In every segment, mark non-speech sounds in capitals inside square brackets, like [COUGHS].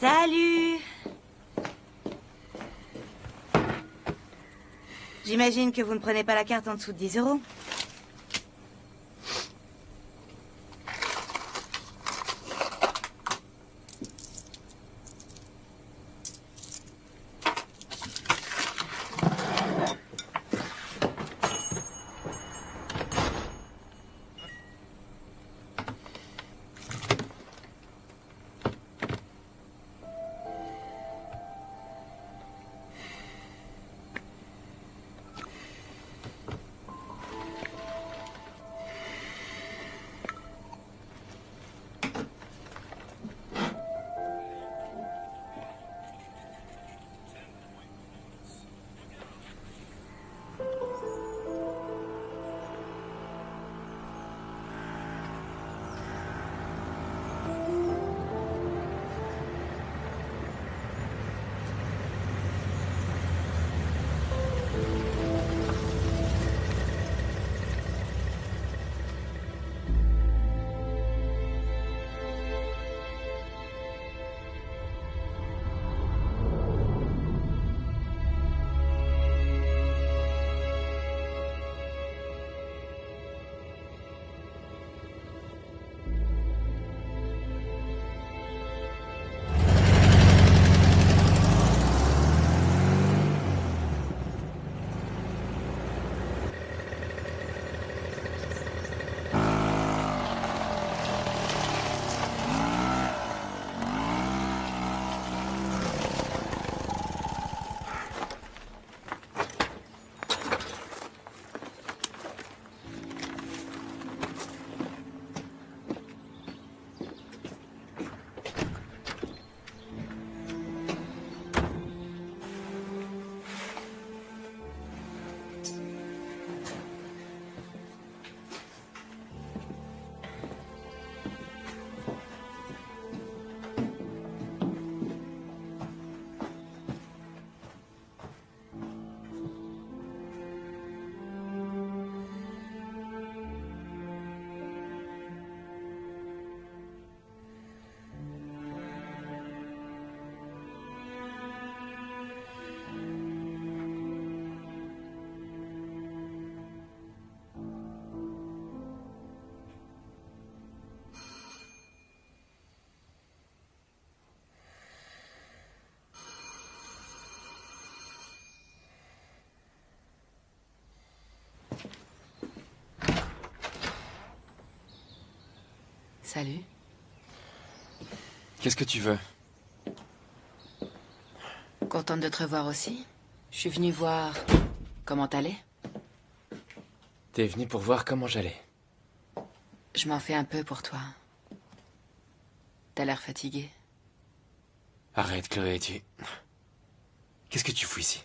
Salut J'imagine que vous ne prenez pas la carte en dessous de 10 euros. Salut. Qu'est-ce que tu veux? Contente de te revoir aussi. Je suis venue voir comment t'allais. T'es venu pour voir comment j'allais. Je m'en fais un peu pour toi. T'as l'air fatigué. Arrête, Chloé, tu... Qu'est-ce que tu fous ici?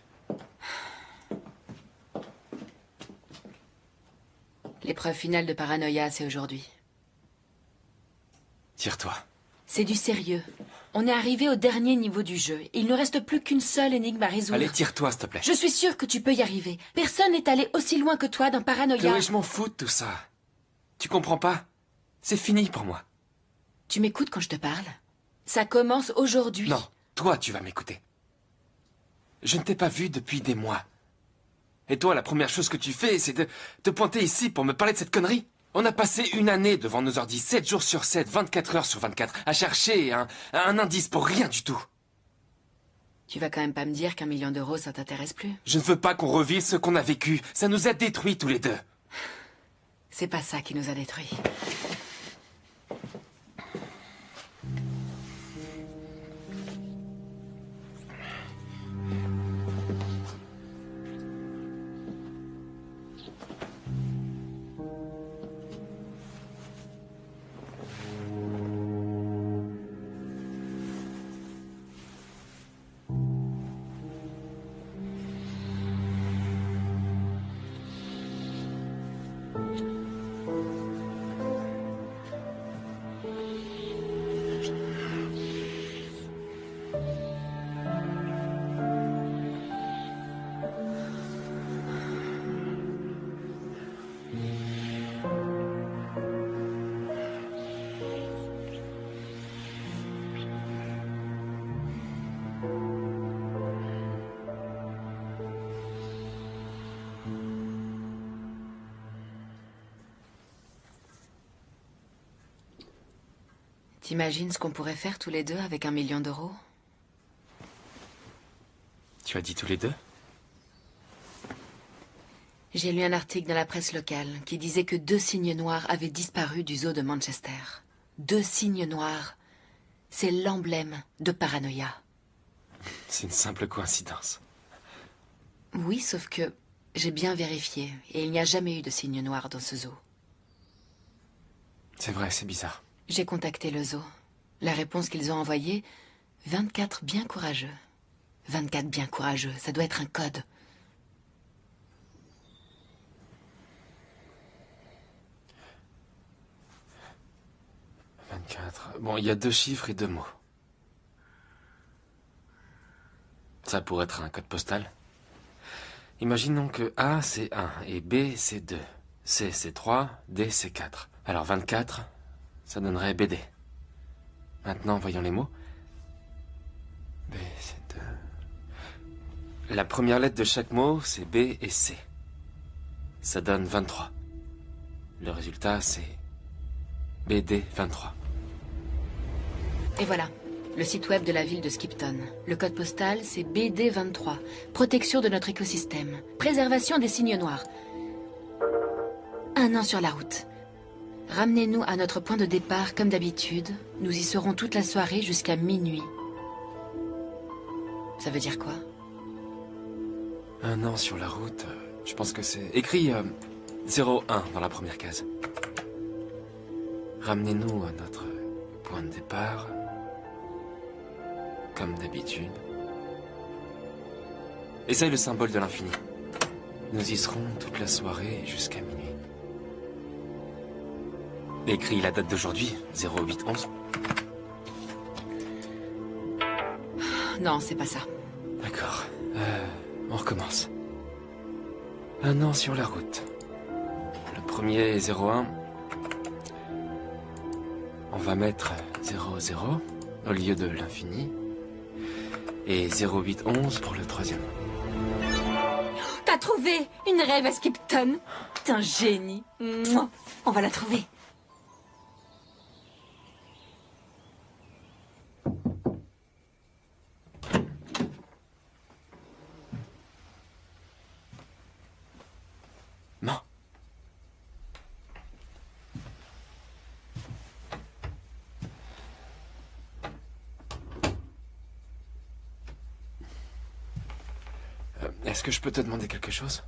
L'épreuve finale de paranoïa, c'est aujourd'hui. Tire-toi. C'est du sérieux. On est arrivé au dernier niveau du jeu. Il ne reste plus qu'une seule énigme à résoudre. Allez, tire-toi, s'il te plaît. Je suis sûre que tu peux y arriver. Personne n'est allé aussi loin que toi dans Paranoia. Chloé, je m'en fous de tout ça. Tu comprends pas? C'est fini pour moi. Tu m'écoutes quand je te parle? Ça commence aujourd'hui. Non, toi, tu vas m'écouter. Je ne t'ai pas vu depuis des mois. Et toi, la première chose que tu fais, c'est de te pointer ici pour me parler de cette connerie? On a passé une année devant nos ordi, 7 jours sur 7, 24 heures sur 24, à chercher un, un indice pour rien du tout. Tu vas quand même pas me dire qu'un million d'euros, ça t'intéresse plus Je ne veux pas qu'on revive ce qu'on a vécu. Ça nous a détruits tous les deux. C'est pas ça qui nous a détruits. T'imagines ce qu'on pourrait faire tous les deux avec un million d'euros? Tu as dit tous les deux? J'ai lu un article dans la presse locale qui disait que deux cygnes noirs avaient disparu du zoo de Manchester. Deux cygnes noirs. C'est l'emblème de paranoïa. C'est une simple coïncidence. Oui, sauf que j'ai bien vérifié et il n'y a jamais eu de cygnes noirs dans ce zoo. C'est vrai, c'est bizarre. J'ai contacté le zoo. La réponse qu'ils ont envoyée 24 bien courageux. 24 bien courageux, ça doit être un code. « 24... Bon, il y a deux chiffres et deux mots. Ça pourrait être un code postal. Imaginons que A, c'est 1, et B, c'est 2. C, c'est 3, D, c'est 4. Alors 24, ça donnerait BD. Maintenant, voyons les mots. B, c'est 2. La première lettre de chaque mot, c'est B et C. Ça donne 23. Le résultat, c'est BD 23. Et voilà, le site web de la ville de Skipton. Le code postal, c'est BD23. Protection de notre écosystème. Préservation des cygnes noirs. Un an sur la route. Ramenez-nous à notre point de départ comme d'habitude. Nous y serons toute la soirée jusqu'à minuit. Ça veut dire quoi? Un an sur la route, euh, je pense que c'est... Écrit euh, 01 dans la première case. Ramenez-nous à notre point de départ, comme d'habitude. Essaye le symbole de l'infini. Nous y serons toute la soirée jusqu'à minuit. Écris la date d'aujourd'hui, 0811. Non, c'est pas ça. D'accord. Euh, on recommence. Un an sur la route. Le premier est 01. On va mettre 00 au lieu de l'infini. Et 0811 pour le troisième. T'as trouvé une rêve à Skipton? T'es un génie. Mouah. On va la trouver. Non. Euh, Est-ce que je peux te demander quelque chose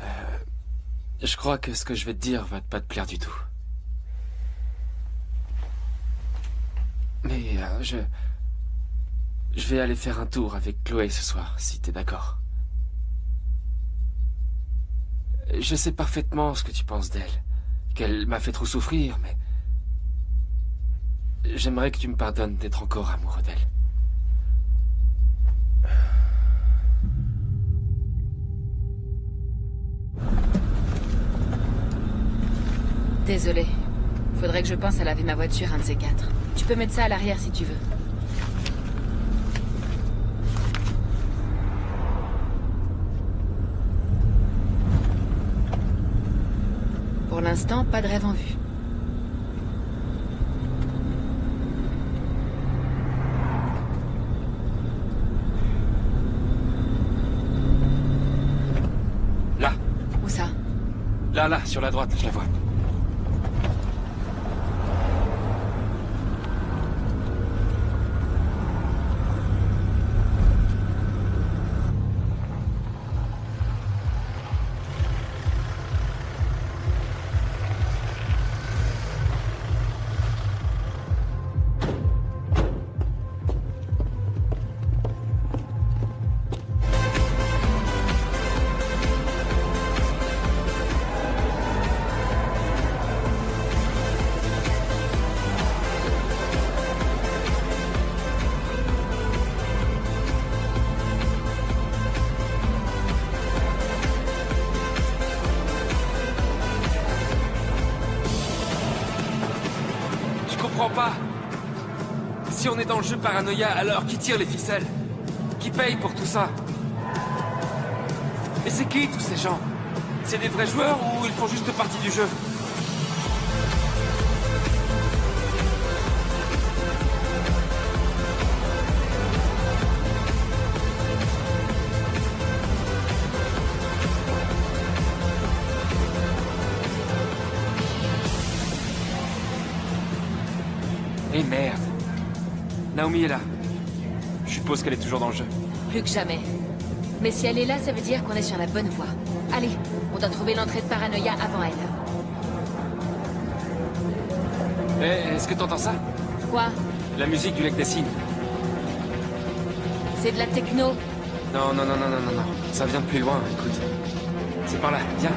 Euh, Je crois que ce que je vais te dire va pas te plaire du tout. Mais euh, je... Je vais aller faire un tour avec Chloé ce soir, si t'es d'accord. Je sais parfaitement ce que tu penses d'elle. Qu'elle m'a fait trop souffrir, mais... J'aimerais que tu me pardonnes d'être encore amoureux d'elle. Désolé. Faudrait que je pense à laver ma voiture, un de ces quatre. Tu peux mettre ça à l'arrière si tu veux. Pour l'instant, pas de rêve en vue. Là, Où ça là, là, sur la droite, je la vois. Le jeu paranoïa, alors qui tire les ficelles Qui paye pour tout ça. Et c'est qui tous ces gens? C'est des vrais joueurs ou ils font juste partie du jeu? Naomi est là. Je suppose qu'elle est toujours dans le jeu. Plus que jamais. Mais si elle est là, ça veut dire qu'on est sur la bonne voie. Allez, on doit trouver l'entrée de Paranoia avant elle. Eh, est-ce que t'entends ça? Quoi? La musique du lac des cygnes. C'est de la techno? Non, non, non, non, non, non, non. Ça vient de plus loin, écoute. C'est par là, viens.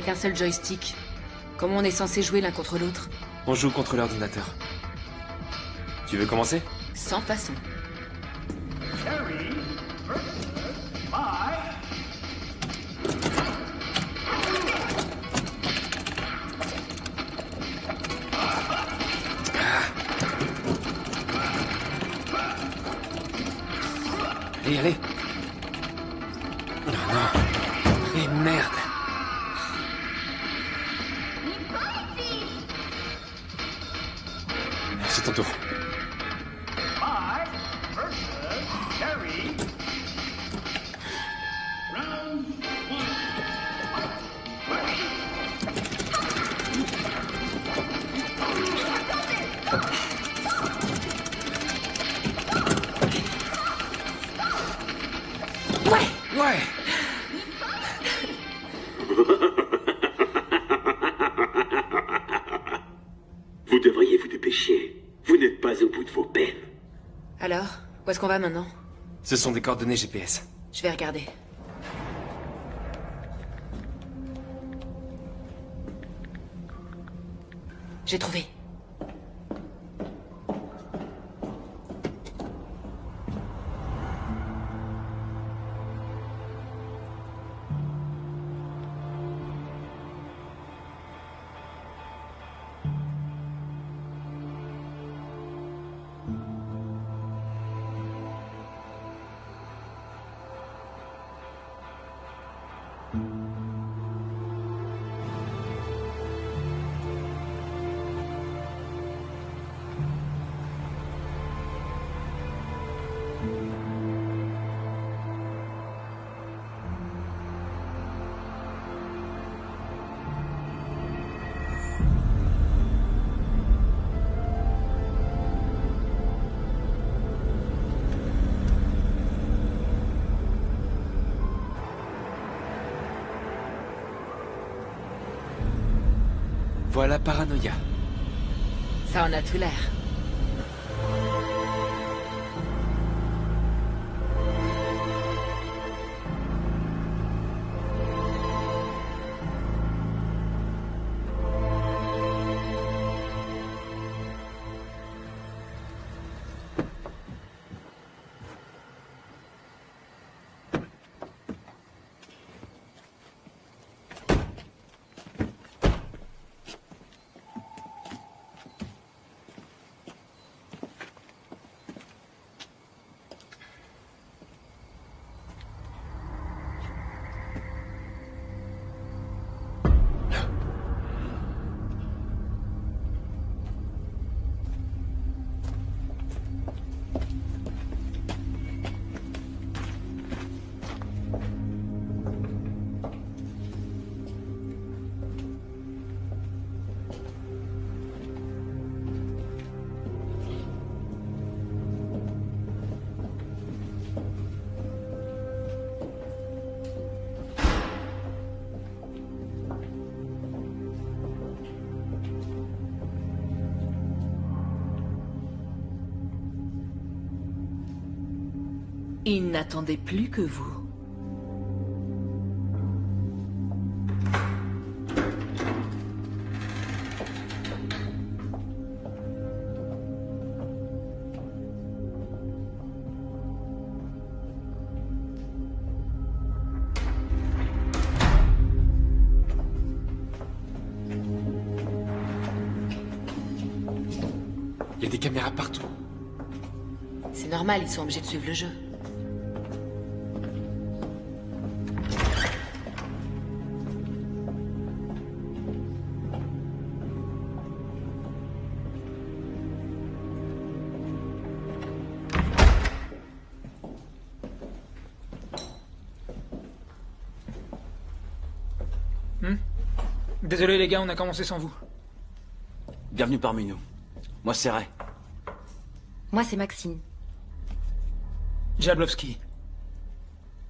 Y a qu'un seul joystick. Comment on est censé jouer l'un contre l'autre? On joue contre l'ordinateur. Tu veux commencer? Sans façon. Va maintenant Ce sont des coordonnées GPS. Je vais regarder. J'ai trouvé. Il n'attendait plus que vous. Il y a des caméras partout. C'est normal, ils sont obligés de suivre le jeu. Désolé les gars, on a commencé sans vous. Bienvenue parmi nous. Moi, c'est Ray. Moi, c'est Maxine. Jablowski.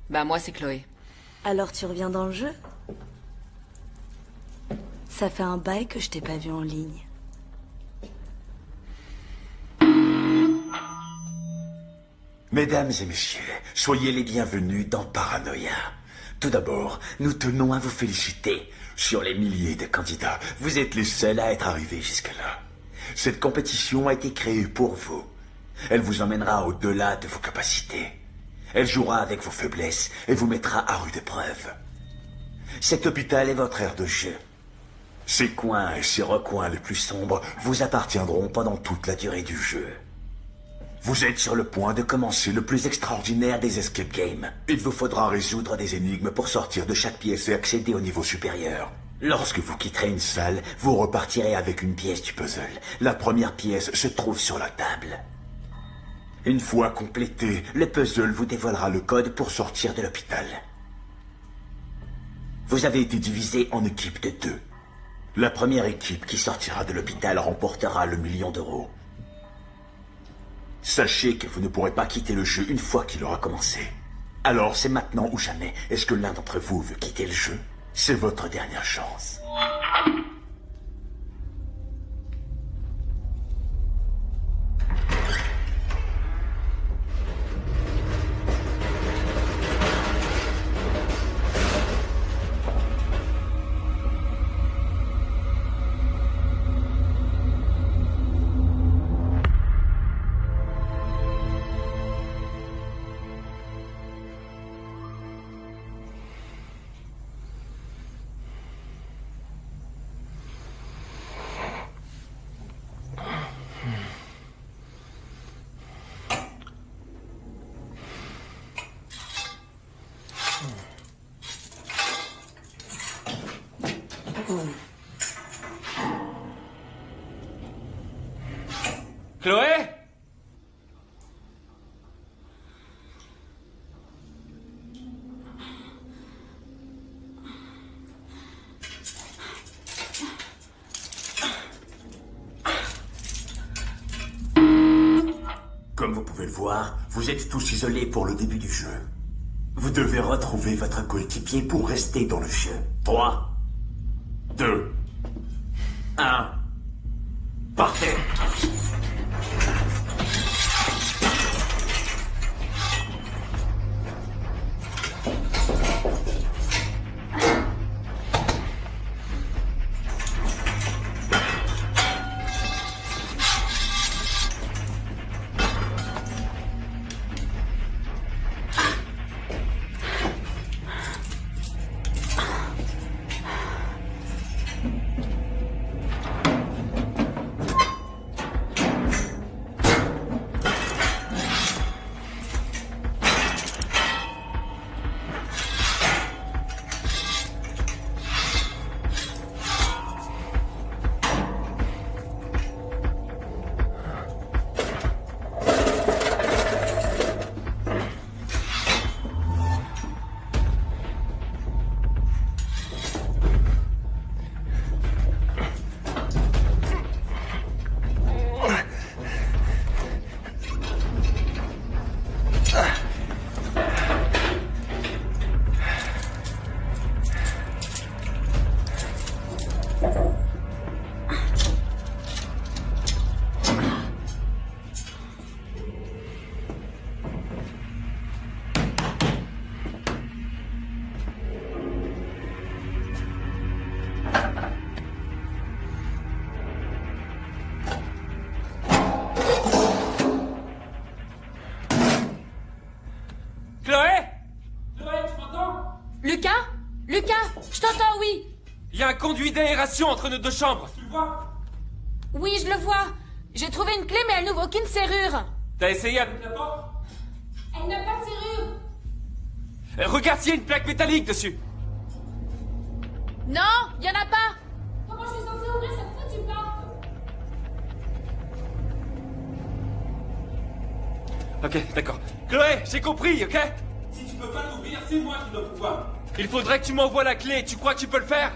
Bah moi c'est Chloé. Alors tu reviens dans le jeu? Ça fait un bail que je t'ai pas vu en ligne. Mesdames et messieurs, soyez les bienvenus dans Paranoia. Tout d'abord, nous tenons à vous féliciter. Sur les milliers de candidats, vous êtes les seuls à être arrivés jusque-là. Cette compétition a été créée pour vous. Elle vous emmènera au-delà de vos capacités. Elle jouera avec vos faiblesses et vous mettra à rude épreuve. Cet hôpital est votre aire de jeu. Ces coins et ces recoins les plus sombres vous appartiendront pendant toute la durée du jeu. Vous êtes sur le point de commencer le plus extraordinaire des escape games. Il vous faudra résoudre des énigmes pour sortir de chaque pièce et accéder au niveau supérieur. Lorsque vous quitterez une salle, vous repartirez avec une pièce du puzzle. La première pièce se trouve sur la table. Une fois complété, le puzzle vous dévoilera le code pour sortir de l'hôpital. Vous avez été divisé en équipes de deux. La première équipe qui sortira de l'hôpital remportera le million d'euros. Sachez que vous ne pourrez pas quitter le jeu une fois qu'il aura commencé. Alors c'est maintenant ou jamais. Est-ce que l'un d'entre vous veut quitter le jeu? C'est votre dernière chance. Vous êtes tous isolés pour le début du jeu. Vous devez retrouver votre coéquipier pour rester dans le jeu. 3, entre nos deux chambres. Tu le vois? Oui, je le vois. J'ai trouvé une clé, mais elle n'ouvre aucune serrure. T'as essayé avec la porte? Elle n'a pas de serrure. Euh, Regarde s'il y a une plaque métallique dessus. Non, il y en a pas. Comment je suis censée ouvrir cette foutue porte? Ok, d'accord. Chloé, j'ai compris, ok? Si tu peux pas l'ouvrir, c'est moi qui dois pouvoir. Il faudrait que tu m'envoies la clé. Tu crois que tu peux le faire?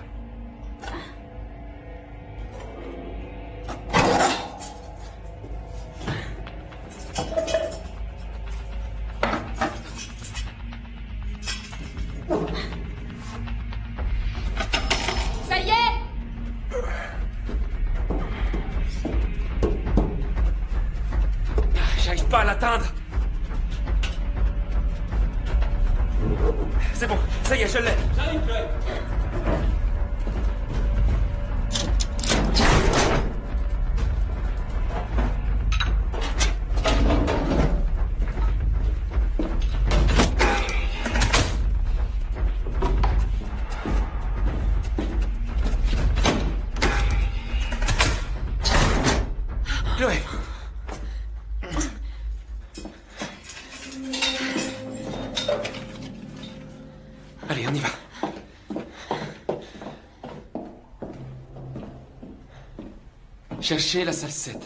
Cherchez la salle 7.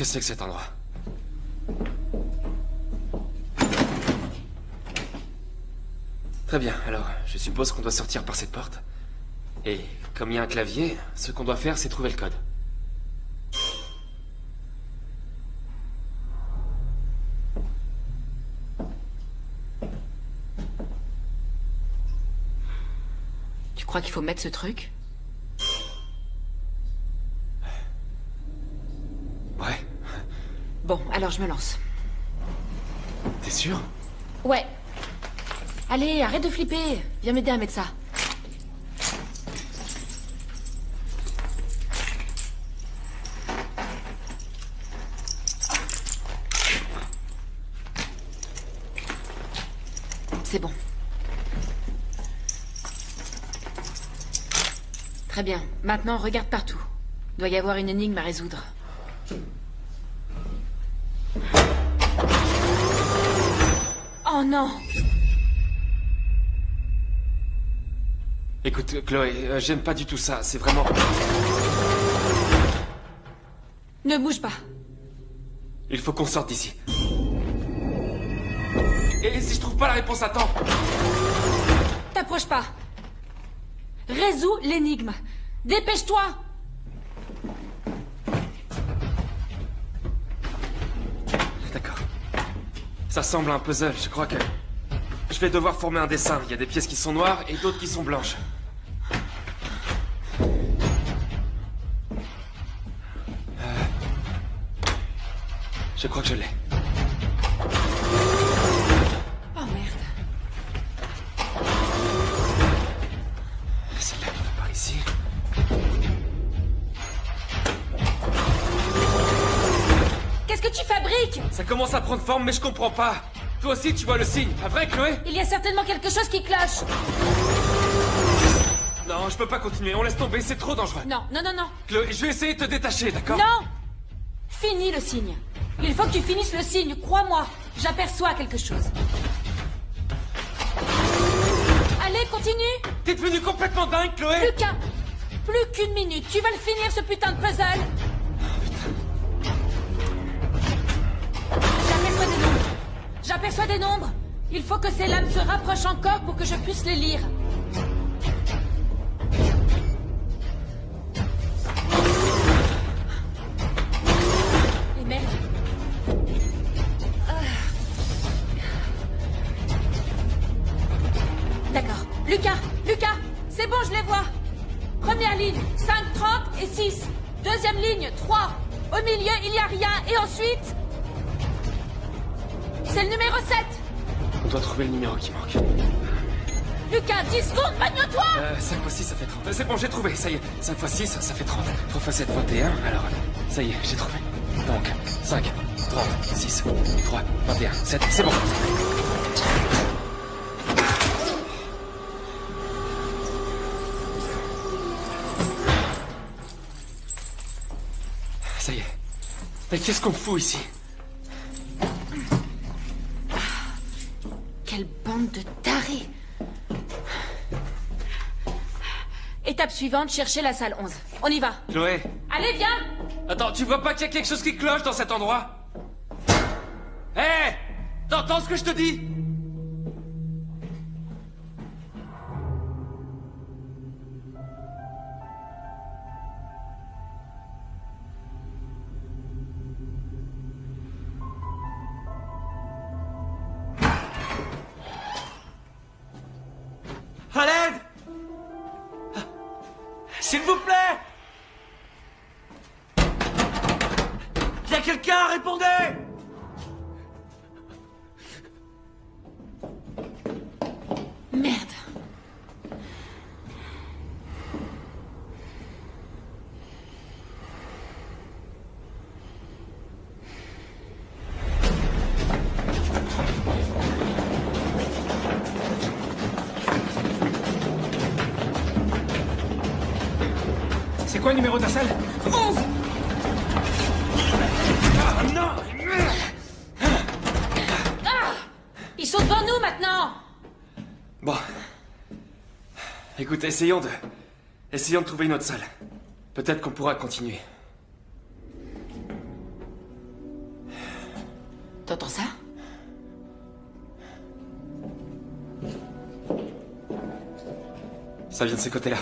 Que c'est que cet endroit? Très bien, alors, je suppose qu'on doit sortir par cette porte. Et comme il y a un clavier, ce qu'on doit faire, c'est trouver le code. Tu crois qu'il faut mettre ce truc Ouais. Bon, alors je me lance. T'es sûr? Ouais. Allez, arrête de flipper. Viens m'aider à mettre ça. C'est bon. Très bien. Maintenant, regarde partout. Doit y avoir une énigme à résoudre. Oh non Écoute, Chloé, euh, j'aime pas du tout ça. C'est vraiment... Ne bouge pas. Il faut qu'on sorte d'ici. Et si je trouve pas la réponse à temps T'approches pas. Résous l'énigme. Dépêche-toi Ça semble un puzzle, je crois que... Je vais devoir former un dessin. Il y a des pièces qui sont noires et d'autres qui sont blanches. Euh, Je crois que je l'ai. Forme, mais je comprends pas. Toi aussi, tu vois le signe. Pas vrai, Chloé Il y a certainement quelque chose qui cloche. Non, je peux pas continuer. On laisse tomber, c'est trop dangereux. Non, non, non, non. Chloé, je vais essayer de te détacher, d'accord Non Finis le signe. Il faut que tu finisses le signe, crois-moi. J'aperçois quelque chose. Allez, continue T'es devenu complètement dingue, Chloé Plus qu'un... Plus qu'une minute. Tu vas le finir, ce putain de puzzle J'aperçois des nombres. Il faut que ces lames se rapprochent encore pour que je puisse les lire. Qu'est-ce qu'on fout ici Quelle bande de tarés. Étape suivante, chercher la salle 11. On y va. Chloé. Allez, viens. Attends, tu vois pas qu'il y a quelque chose qui cloche dans cet endroit? Hé T'entends ce que je te dis? Écoute, essayons de... Essayons de trouver une autre salle. Peut-être qu'on pourra continuer. T'entends ça? Ça vient de ce côté-là.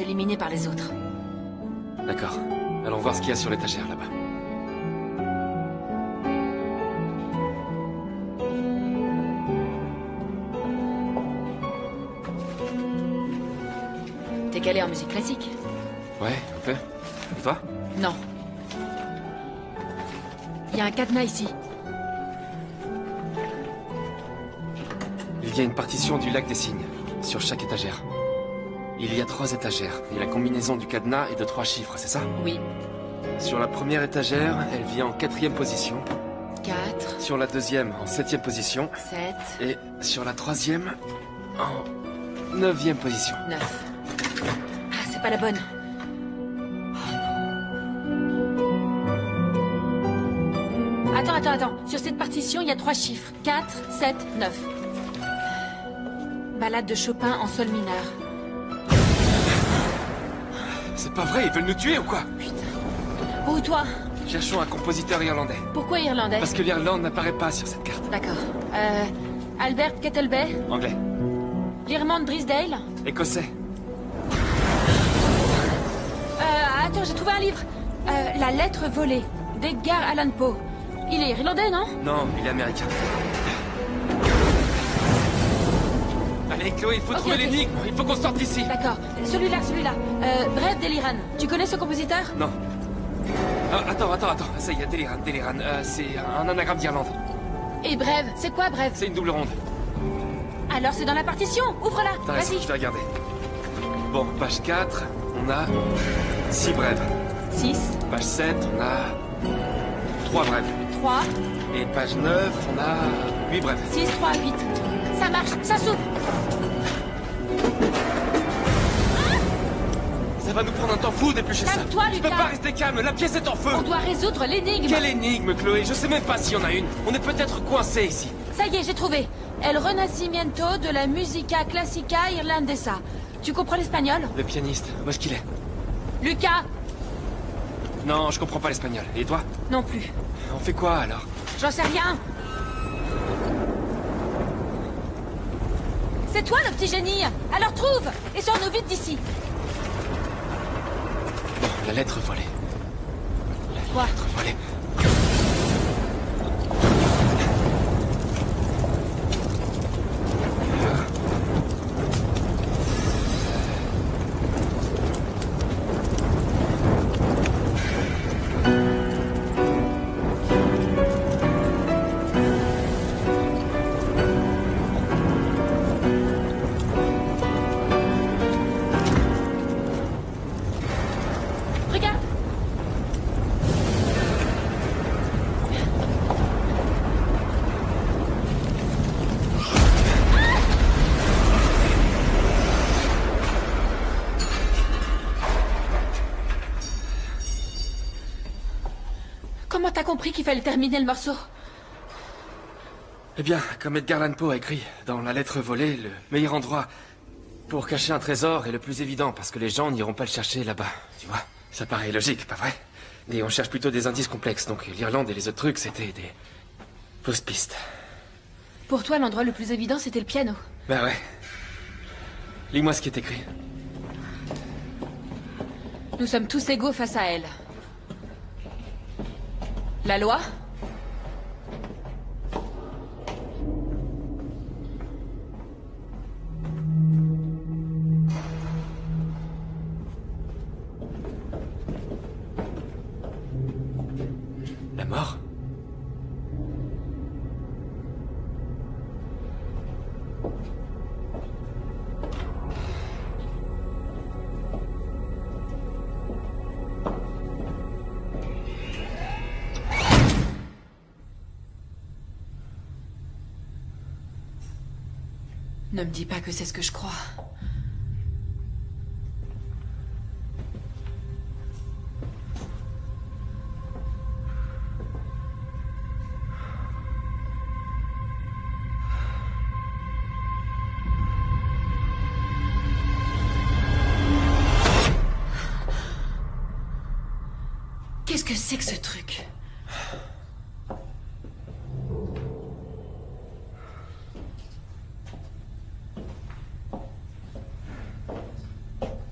Fasse éliminer par les autres. D'accord. Allons voir ce qu'il y a sur l'étagère là-bas. T'es calé en musique classique Ouais, un peu. Et toi? Non. Il y a un cadenas ici. Il y a une partition du lac des signes, sur chaque étagère. Il y a trois étagères, et la combinaison du cadenas est de trois chiffres, c'est ça? Oui. Sur la première étagère, elle vient en quatrième position. 4, Sur la deuxième, en septième position. 7, Et sur la troisième, en neuvième position. 9. Ah, c'est pas la bonne. Attends, attends, attends. Sur cette partition, il y a trois chiffres. 4, 7, 9. Balade de Chopin en sol mineur. C'est pas vrai, ils veulent nous tuer ou quoi Où toi Cherchons un compositeur irlandais. Pourquoi irlandais Parce que l'Irlande n'apparaît pas sur cette carte. D'accord. Euh, Albert Kettlebay Anglais. L'Irmande Drisdale Écossais. Euh, attends, j'ai trouvé un livre. Euh, La lettre volée, d'Edgar Allan Poe. Il est irlandais, non Non, il est américain. Allez, Chloé, il faut trouver l'énigme. Il faut qu'on sorte d'ici. D'accord. Celui-là, celui-là. Euh, Bref d'Eliran. Tu connais ce compositeur? Non. Ah, attends, attends, attends. Ça y est, Deliran, Deliran. Euh, c'est un anagramme d'Irlande. Et Brève, c'est quoi Brève C'est une double ronde. Alors c'est dans la partition. Ouvre-la. Vas-y. je vais regarder. Bon, page 4, on a 6 brèves. 6, Page 7, on a 3 brèves. 3, Et page 9, on a 8 brèves. 6, 3, 8. Ça marche, ça s'ouvre. Ça va nous prendre un temps fou d'éplucher ça. Calme-toi, Je peux Lucas. pas rester calme, la pièce est en feu On doit résoudre l'énigme Quelle énigme, Chloé? Je sais même pas s'il y en a une. On est peut-être coincé ici. Ça y est, j'ai trouvé. El Renacimiento de la Musica Classica Irlandesa. Tu comprends l'espagnol? Le pianiste, où est-ce qu'il est? Lucas Non, je comprends pas l'espagnol. Et toi? Non plus. On fait quoi alors? J'en sais rien. C'est toi le petit génie Alors trouve Et sors-nous vite d'ici la lettre volée. La Quoi? lettre volée. Comment t'as compris qu'il fallait terminer le morceau Eh bien, comme Edgar Allan Poe a écrit dans La lettre volée, le meilleur endroit pour cacher un trésor est le plus évident parce que les gens n'iront pas le chercher là-bas, tu vois. Ça paraît logique, pas vrai? Et on cherche plutôt des indices complexes, donc l'Irlande et les autres trucs, c'était des fausses pistes. Pour toi, l'endroit le plus évident, c'était le piano. Bah ouais. Lis-moi ce qui est écrit. Nous sommes tous égaux face à elle. La loi? La mort? Ne me dis pas que c'est ce que je crois. Qu'est-ce que c'est que ce truc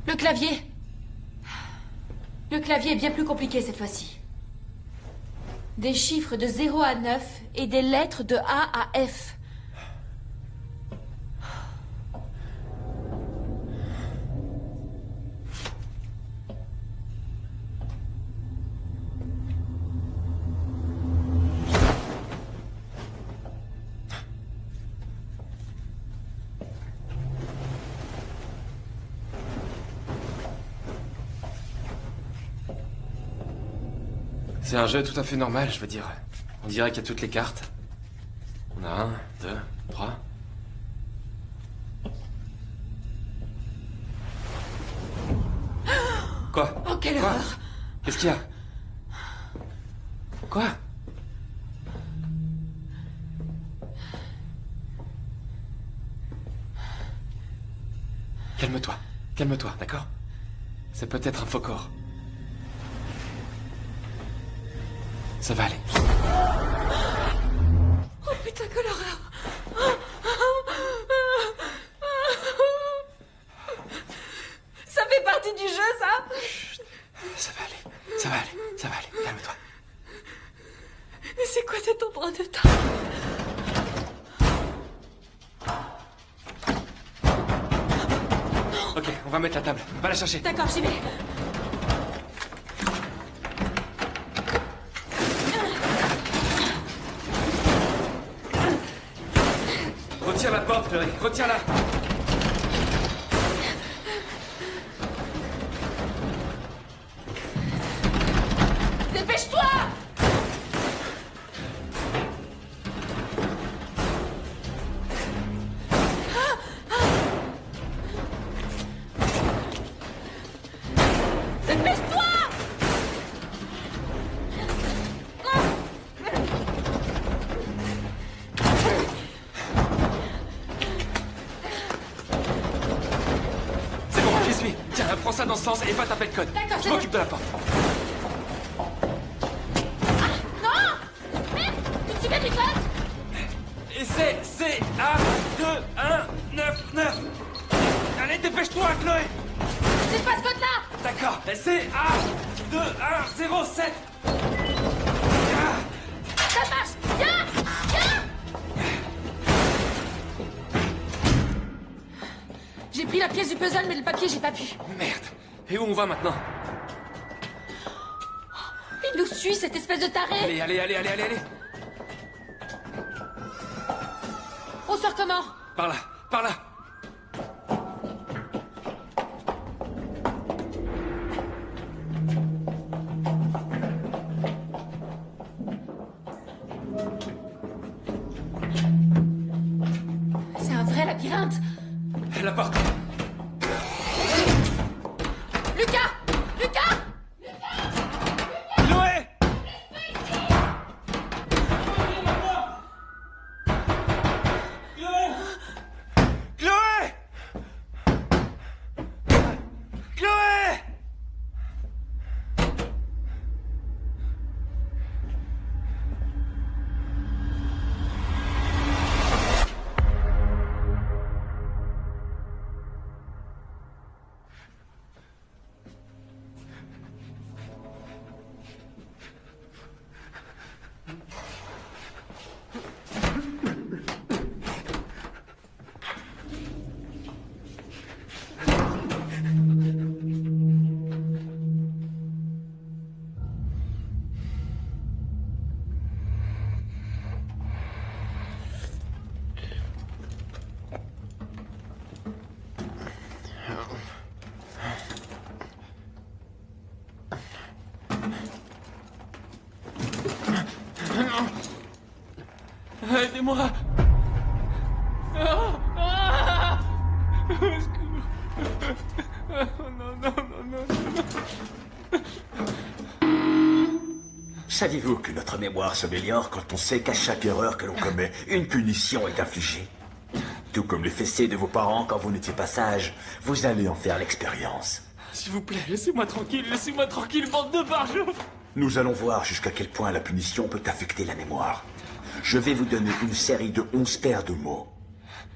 Le clavier Le clavier est bien plus compliqué cette fois-ci. Des chiffres de 0 à 9 et des lettres de A à F. C'est un jeu tout à fait normal, je veux dire. On dirait qu'il y a toutes les cartes. On a un, deux, trois. Quoi? Oh, quelle Quoi? horreur Qu'est-ce qu'il y a? Quoi? Calme-toi, calme-toi, d'accord? C'est peut-être un faux corps. Ça va aller. Oh putain, quelle horreur Ça fait partie du jeu, ça Ça va aller, ça va aller, ça va aller, calme-toi. Mais c'est quoi cet endroit de temps Ok, on va mettre la table. Va la chercher. D'accord, j'y vais. La porte, Chloé. Retire-la. Aidez-moi Ah Ah Au secours. Oh non, non, non, non, non. Saviez-vous que notre mémoire s'améliore quand on sait qu'à chaque erreur que l'on commet, une punition est infligée? Tout comme les fessées de vos parents quand vous n'étiez pas sage, vous allez en faire l'expérience. S'il vous plaît, laissez-moi tranquille, laissez-moi tranquille, bande de barjots Nous allons voir jusqu'à quel point la punition peut affecter la mémoire. Je vais vous donner une série de 11 paires de mots.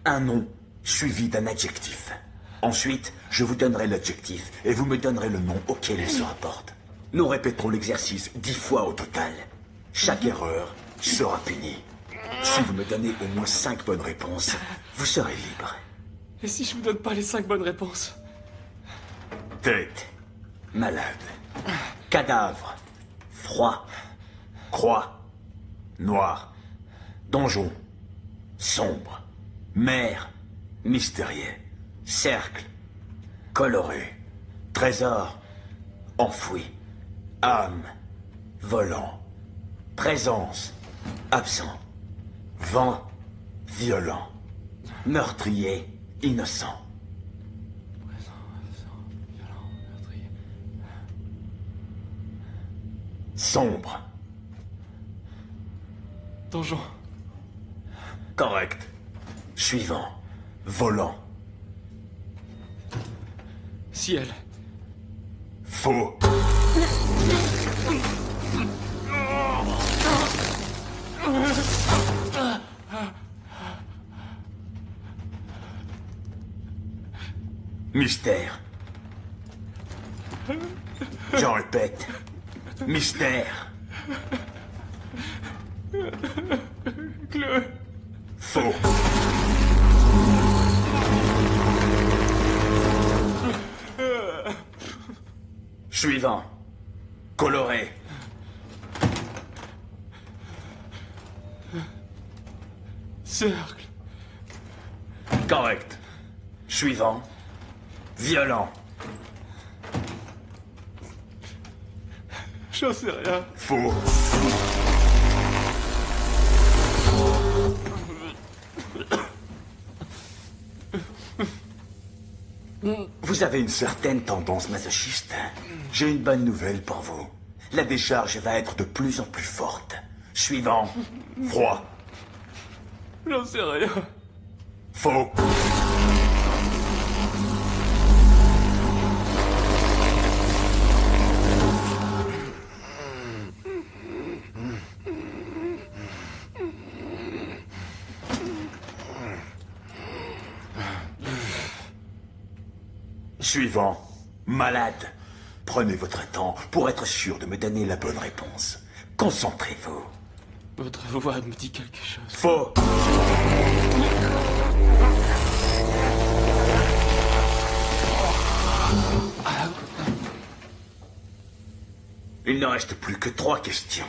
Un nom suivi d'un adjectif. Ensuite, je vous donnerai l'adjectif et vous me donnerez le nom auquel il se rapporte. Nous répéterons l'exercice dix fois au total. Chaque erreur sera punie. Si vous me donnez au moins cinq bonnes réponses, vous serez libre. Et si je vous donne pas les cinq bonnes réponses? Tête. Malade. Cadavre. Froid. Croix. Noir. Donjon. Sombre. Mer. Mystérieux. Cercle. Coloré. Trésor. Enfoui. Âme. Volant. Présence. Absent. Vent. Violent. Meurtrier. Innocent. Sombre. Donjon. Correct. Suivant. Volant. Ciel. Faux. Mystère. J'en répète. Mystère. Chloé. Faux. Suivant. Coloré. Cercle. Correct. Suivant. Violent. J'en sais rien. Faux. Vous avez une certaine tendance masochiste. J'ai une bonne nouvelle pour vous. La décharge va être de plus en plus forte. Suivant. Froid. J'en sais rien. Faux. Suivant. Malade. Prenez votre temps pour être sûr de me donner la bonne réponse. Concentrez-vous. Votre voix me dit quelque chose. Faux. Il ne reste plus que trois questions.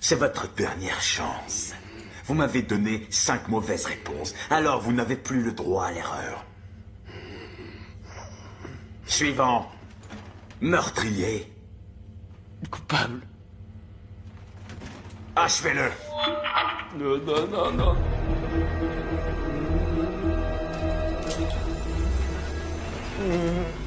C'est votre dernière chance. Vous m'avez donné cinq mauvaises réponses, alors vous n'avez plus le droit à l'erreur. Suivant. Meurtrier. Coupable. Achevez-le. Non, non, non, non. Chloé,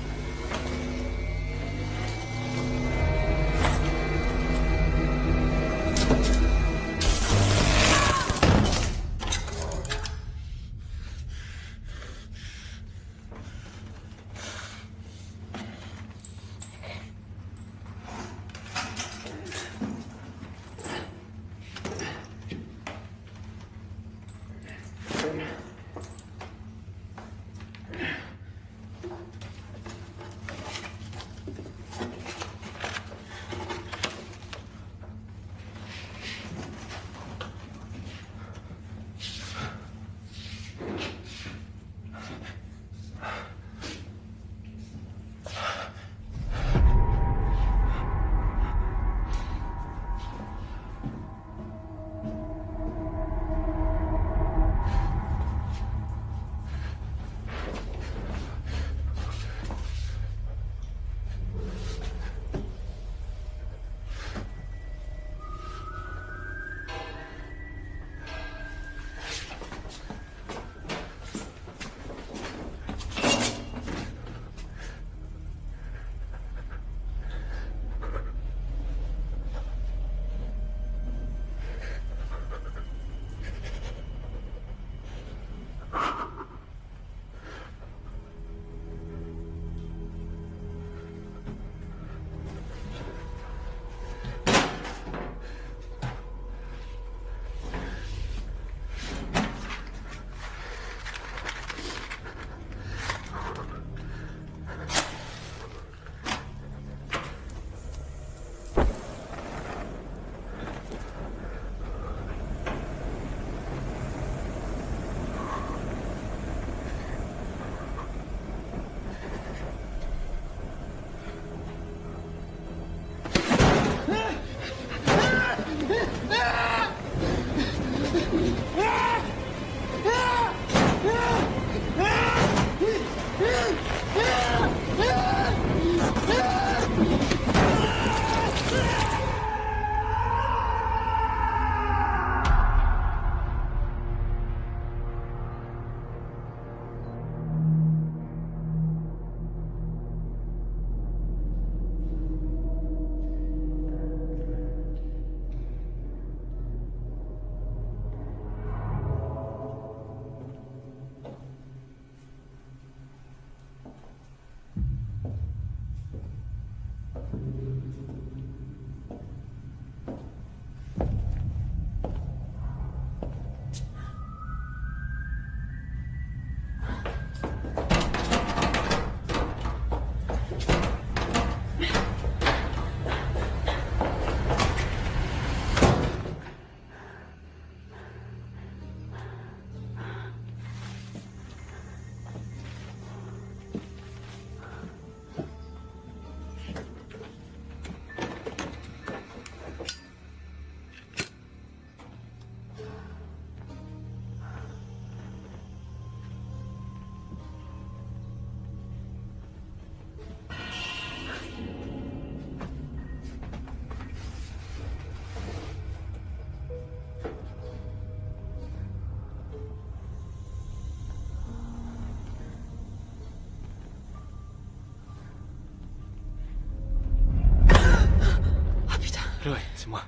c'est moi.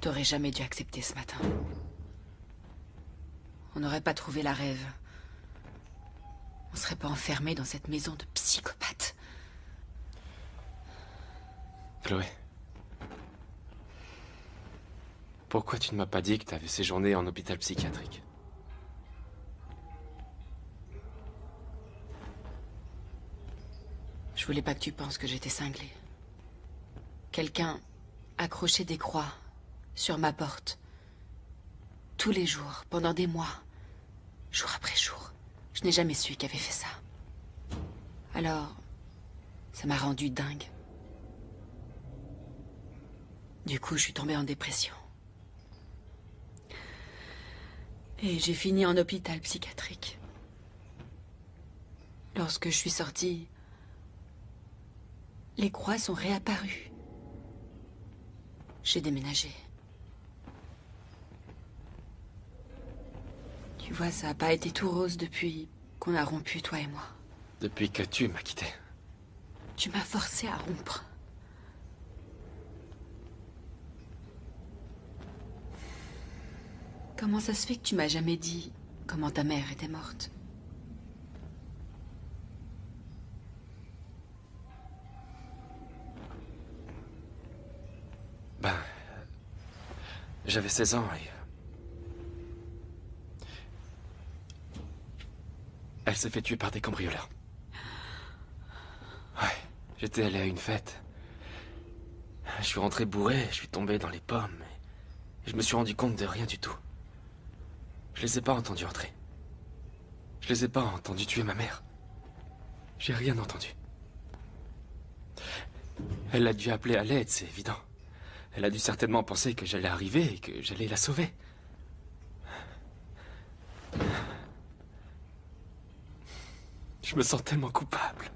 T'aurais jamais dû accepter ce matin. On n'aurait pas trouvé la rêve. On serait pas enfermé dans cette maison de psychopathe. Chloé. Pourquoi tu ne m'as pas dit que tu avais séjourné en hôpital psychiatrique? Je voulais pas que tu penses que j'étais cinglée. Quelqu'un accrochait des croix sur ma porte. Tous les jours, pendant des mois. Jour après jour. Je n'ai jamais su qui avait fait ça. Alors, ça m'a rendu dingue. Du coup, je suis tombée en dépression. Et j'ai fini en hôpital psychiatrique. Lorsque je suis sortie, les croix sont réapparues. J'ai déménagé. Tu vois, ça n'a pas été tout rose depuis qu'on a rompu, toi et moi. Depuis que tu m'as quitté. Tu m'as forcé à rompre. Comment ça se fait que tu m'as jamais dit comment ta mère était morte? Ben... J'avais 16 ans et... Elle s'est fait tuer par des cambrioleurs. Ouais, j'étais allé à une fête. Je suis rentré bourré, je suis tombé dans les pommes. Et je me suis rendu compte de rien du tout. Je les ai pas entendus entrer. Je les ai pas entendus tuer ma mère. J'ai rien entendu. Elle a dû appeler à l'aide, c'est évident. Elle a dû certainement penser que j'allais arriver et que j'allais la sauver. Je me sens tellement coupable.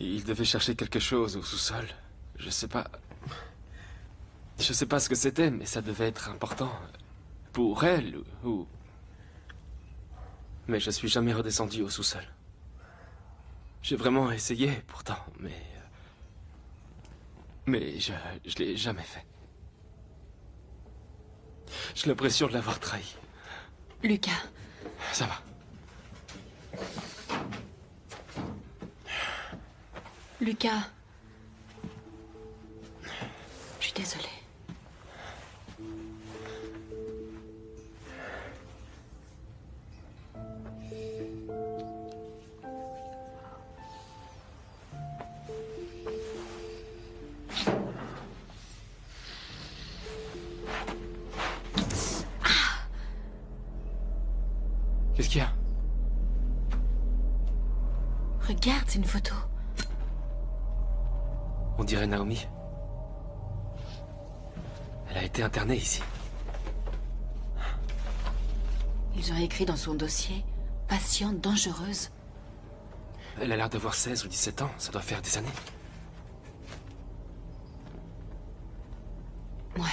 Il devait chercher quelque chose au sous-sol. Je sais pas... Je sais pas ce que c'était, mais ça devait être important. Pour elle, ou... Mais je suis jamais redescendu au sous-sol. J'ai vraiment essayé, pourtant, mais... Mais je, je l'ai jamais fait. J'ai l'impression de l'avoir trahi. Lucas. Ça va. Lucas. Je suis désolée. C'est une photo. On dirait Naomi. Elle a été internée ici. Ils ont écrit dans son dossier patiente dangereuse. Elle a l'air d'avoir 16 ou 17 ans. Ça doit faire des années. Ouais.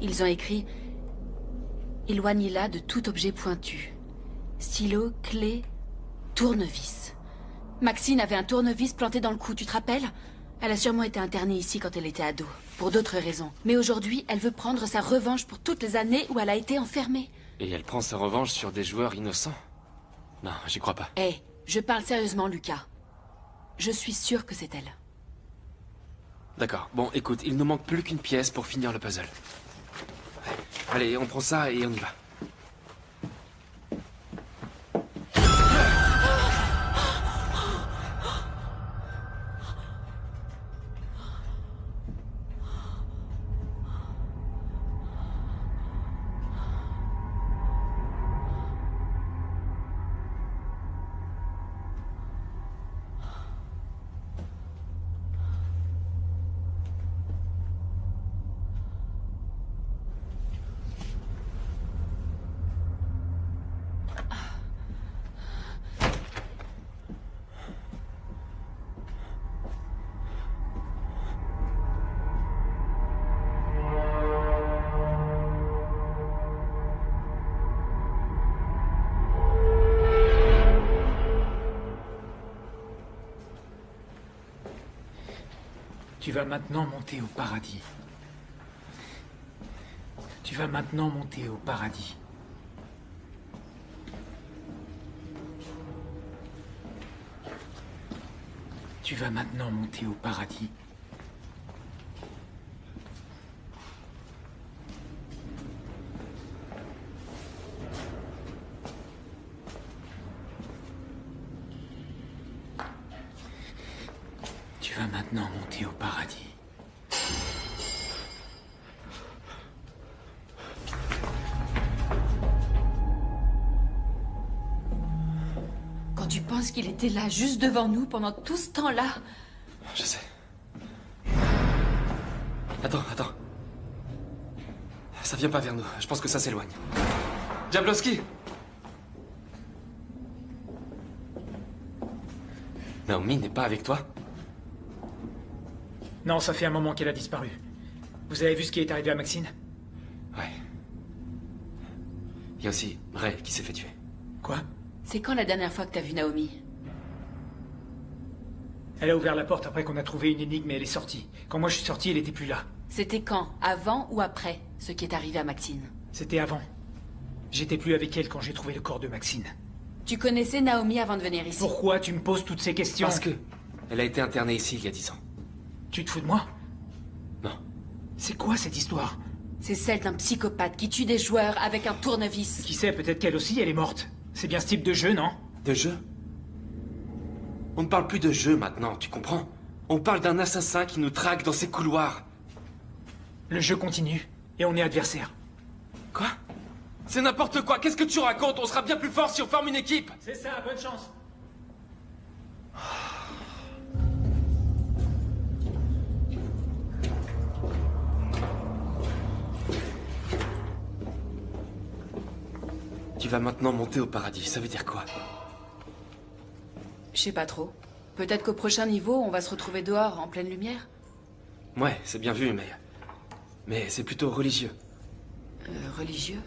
Ils ont écrit Éloignez-la de tout objet pointu. Stylo, clé, tournevis. Maxine avait un tournevis planté dans le cou, tu te rappelles? Elle a sûrement été internée ici quand elle était ado, pour d'autres raisons. Mais aujourd'hui, elle veut prendre sa revanche pour toutes les années où elle a été enfermée. Et elle prend sa revanche sur des joueurs innocents? Non, j'y crois pas. Hé, je parle sérieusement, Lucas. Je suis sûre que c'est elle. D'accord. Bon, écoute, il ne manque plus qu'une pièce pour finir le puzzle. Allez, on prend ça et on y va. Vas maintenant monter au paradis. Tu vas maintenant monter au paradis. Tu vas maintenant monter au paradis. Était là, juste devant nous, pendant tout ce temps-là. Je sais. Attends, attends. Ça vient pas vers nous. Je pense que ça s'éloigne. Jablowski Naomi n'est pas avec toi? Non, ça fait un moment qu'elle a disparu. Vous avez vu ce qui est arrivé à Maxine? Ouais. Il y a aussi Ray qui s'est fait tuer. Quoi? C'est quand la dernière fois que t'as vu Naomi? Elle a ouvert la porte après qu'on a trouvé une énigme et elle est sortie. Quand moi je suis sorti, elle était plus là. C'était quand? Avant ou après ce qui est arrivé à Maxine? C'était avant. J'étais plus avec elle quand j'ai trouvé le corps de Maxine. Tu connaissais Naomi avant de venir ici? Pourquoi tu me poses toutes ces questions? Parce que elle a été internée ici il y a dix ans. Tu te fous de moi? Non. C'est quoi cette histoire? C'est celle d'un psychopathe qui tue des joueurs avec un tournevis. Qui sait, peut-être qu'elle aussi, elle est morte. C'est bien ce type de jeu, non? De jeu? On ne parle plus de jeu maintenant, tu comprends? On parle d'un assassin qui nous traque dans ses couloirs. Le jeu continue, et on est adversaires. Quoi? C'est n'importe quoi, qu'est-ce que tu racontes? On sera bien plus fort si on forme une équipe. C'est ça, bonne chance. Tu vas maintenant monter au paradis, ça veut dire quoi? Je sais pas trop. Peut-être qu'au prochain niveau, on va se retrouver dehors, en pleine lumière Ouais, c'est bien vu, mais... Mais c'est plutôt religieux. Euh, religieux?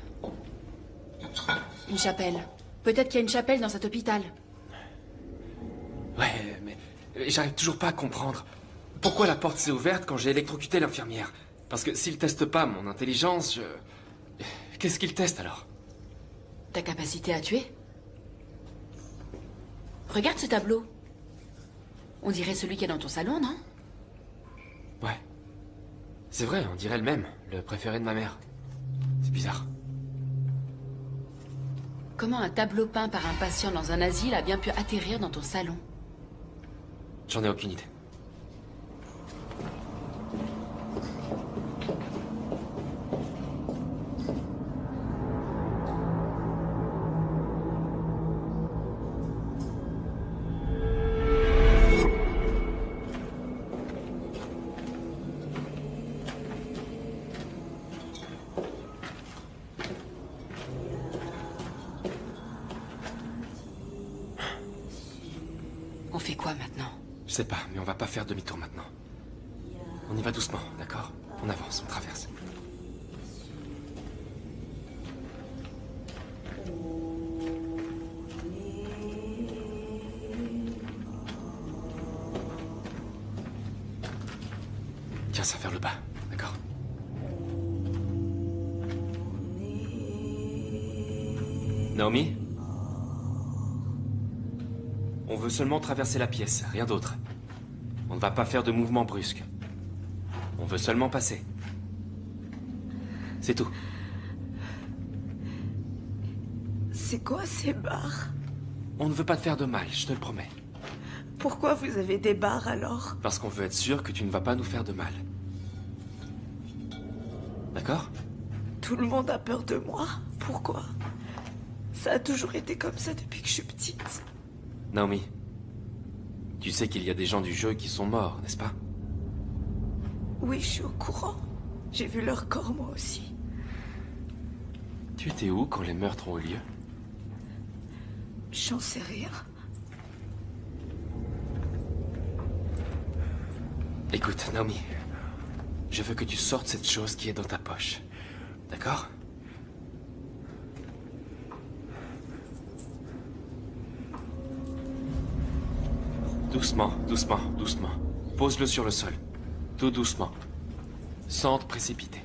Une chapelle. Peut-être qu'il y a une chapelle dans cet hôpital. Ouais, mais j'arrive toujours pas à comprendre. Pourquoi la porte s'est ouverte quand j'ai électrocuté l'infirmière? Parce que s'il teste pas mon intelligence, je... Qu'est-ce qu'il teste alors? Ta capacité à tuer? Regarde ce tableau. On dirait celui qui est dans ton salon, non? Ouais. C'est vrai, on dirait le même, le préféré de ma mère. C'est bizarre. Comment un tableau peint par un patient dans un asile a bien pu atterrir dans ton salon? J'en ai aucune idée. Veut seulement traverser la pièce, rien d'autre. On ne va pas faire de mouvements brusques. On veut seulement passer. C'est tout. C'est quoi ces barres? On ne veut pas te faire de mal, je te le promets. Pourquoi vous avez des barres alors? Parce qu'on veut être sûr que tu ne vas pas nous faire de mal. D'accord? Tout le monde a peur de moi. Pourquoi? Ça a toujours été comme ça depuis que je suis petite. Naomi, tu sais qu'il y a des gens du jeu qui sont morts, n'est-ce pas? Oui, je suis au courant. J'ai vu leur corps moi aussi. Tu étais où quand les meurtres ont eu lieu? J'en sais rien. Écoute, Naomi, je veux que tu sortes cette chose qui est dans ta poche. D'accord? Doucement, doucement, doucement. Pose-le sur le sol. Tout doucement. Sans te précipiter.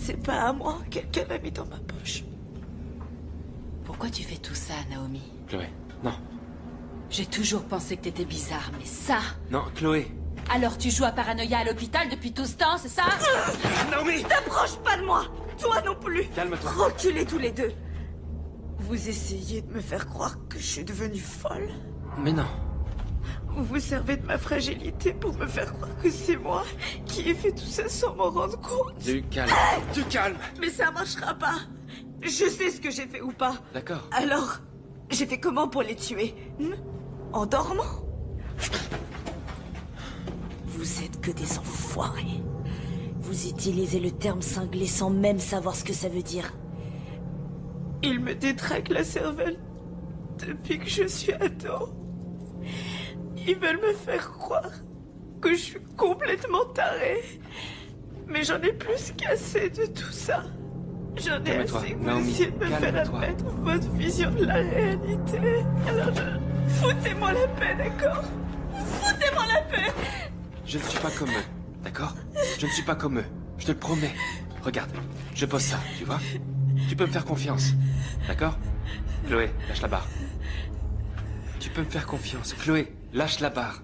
C'est pas à moi. Quelqu'un l'a mis dans ma poche. Pourquoi tu fais tout ça, Naomi? Chloé, non. J'ai toujours pensé que t'étais bizarre, mais ça? Non, Chloé. Alors tu joues à Paranoïa à l'hôpital depuis tout ce temps, c'est ça? [COUGHS] Naomi T'approches pas de moi Toi non plus Calme-toi. Reculez tous les deux Vous essayez de me faire croire que je suis devenue folle Mais non. Vous vous servez de ma fragilité pour me faire croire que c'est moi qui ai fait tout ça sans m'en rendre compte. Du calme. Du calme. Mais ça marchera pas. Je sais ce que j'ai fait ou pas. D'accord. Alors, j'ai fait comment pour les tuer? Hmm? En dormant? Vous êtes que des enfoirés. Vous utilisez le terme cinglé sans même savoir ce que ça veut dire. Ils me détraquent la cervelle depuis que je suis ado. Ils veulent me faire croire que je suis complètement tarée. Mais j'en ai plus qu'assez de tout ça. J'en ai assez que vous essayez de me faire admettre votre vision de la réalité. Alors je... Foutez-moi la paix, d'accord? Foutez-moi la paix Je ne suis pas comme eux. D'accord? Je ne suis pas comme eux. Je te le promets. Regarde, je pose ça, tu vois? Tu peux me faire confiance. D'accord? Chloé, lâche la barre. Tu peux me faire confiance. Chloé, lâche la barre.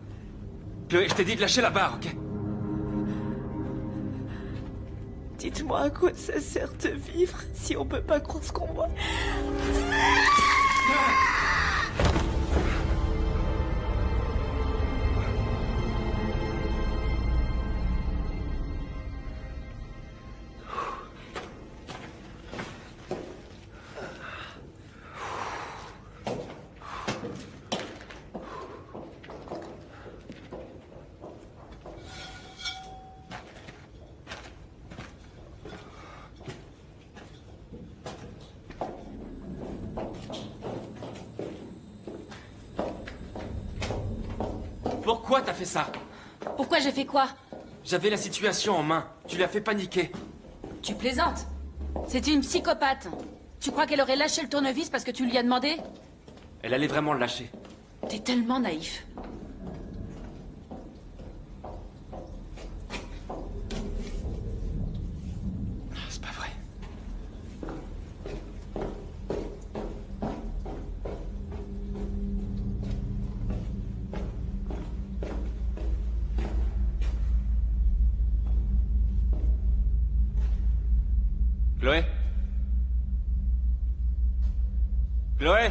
Chloé, je t'ai dit de lâcher la barre, ok? Dites-moi à quoi ça sert de vivre si on peut pas croire ce qu'on voit. Pourquoi J'avais la situation en main. Tu l'as fait paniquer. Tu plaisantes C'est une psychopathe. Tu crois qu'elle aurait lâché le tournevis parce que tu lui as demandé? Elle allait vraiment le lâcher. T'es tellement naïf. Chloé Chloé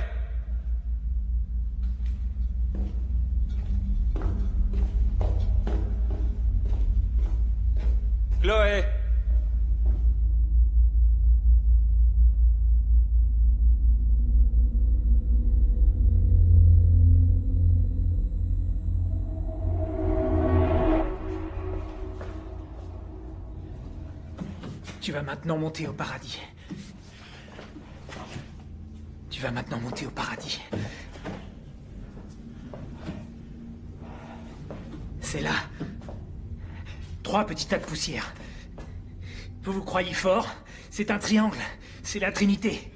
vas maintenant monter au paradis. Tu vas maintenant monter au paradis. C'est là. Trois petits tas de poussière. Vous vous croyez fort? C'est un triangle. C'est la Trinité.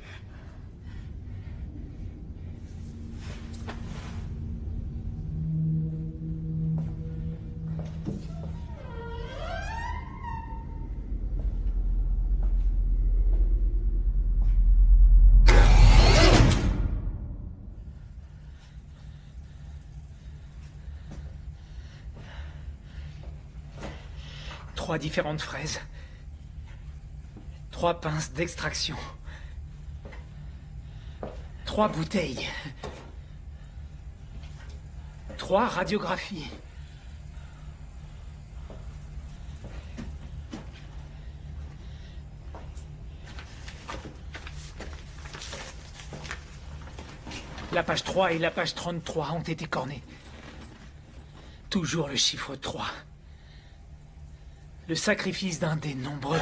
Différentes fraises. Trois pinces d'extraction. Trois bouteilles. Trois radiographies. La page 3 et la page 33 ont été cornées. Toujours le chiffre 3. Le sacrifice d'un des nombreux...